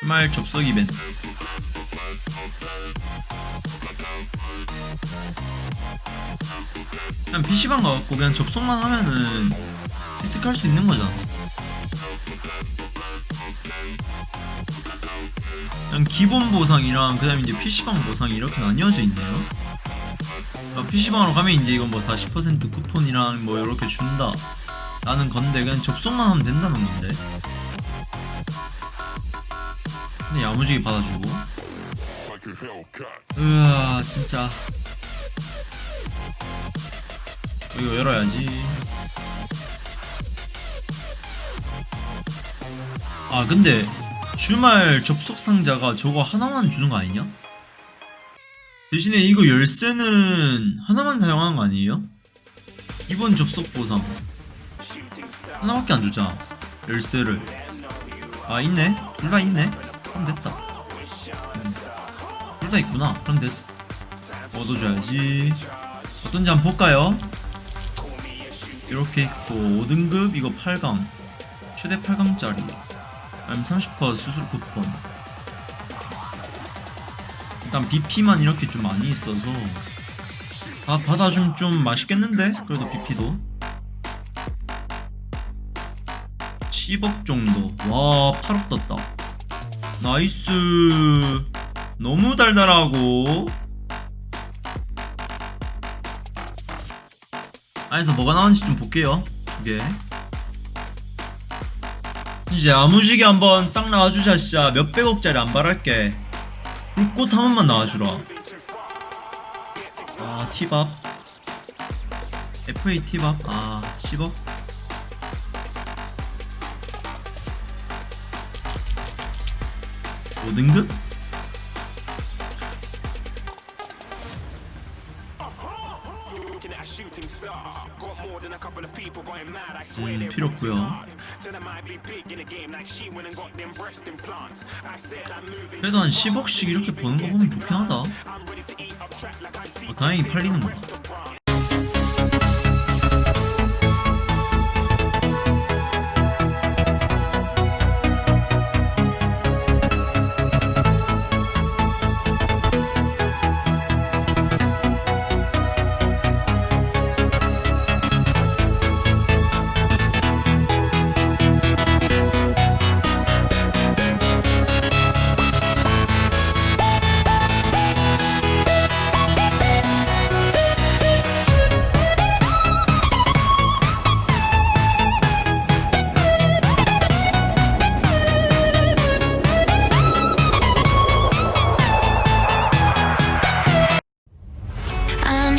주말 접속 이벤트. 그냥 PC방 가갖고 그냥 접속만 하면은 획득할 수 있는 거잖아. 그냥 기본 보상이랑 그 다음에 이제 PC방 보상이 이렇게 나뉘어져 있네요. PC방으로 가면 이제 이건 뭐 40% 쿠폰이랑 뭐 이렇게 준다. 라는 건데 그냥 접속만 하면 된다는 건데 근데 야무지게 받아주고. 으아 진짜. 이거 열어야지. 아 근데 주말 접속 상자가 저거 하나만 주는 거 아니냐? 대신에 이거 열쇠는 하나만 사용하는 거 아니에요? 이번 접속 보상. 하나밖에 안 줬잖아 열쇠를. 아 있네. 둘 다 있네 그럼 됐다. 둘 다 있구나. 그럼 됐어 얻어줘야지. 어떤지 한번 볼까요? 이렇게 있고 5등급 이거 8강. 최대 8강짜리. 아니면 30% 수술 쿠폰. 일단 BP만 이렇게 좀 많이 있어서. 아 받아주면 좀 맛있겠는데? 그래도 BP도. 10억 정도. 와 8억 떴다 nice. 너무 달달하고. 안에서 뭐가 나오는지 좀 볼게요. 두개. 이제 야무지게 한번 딱 나와주자 진짜. 몇백억짜리 안 바랄게. 불꽃 한 번만 나와주라. 아 티밥. FA 티밥? 아 10억 5등급? 음, 필요 없고요. 그래도 한 10억씩 이렇게 버는 거 보면 좋긴 하다. 어, 다행히 팔리는 거다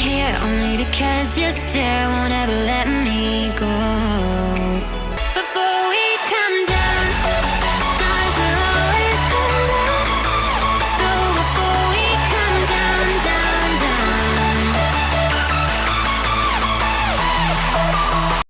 here only because your stare won't ever let me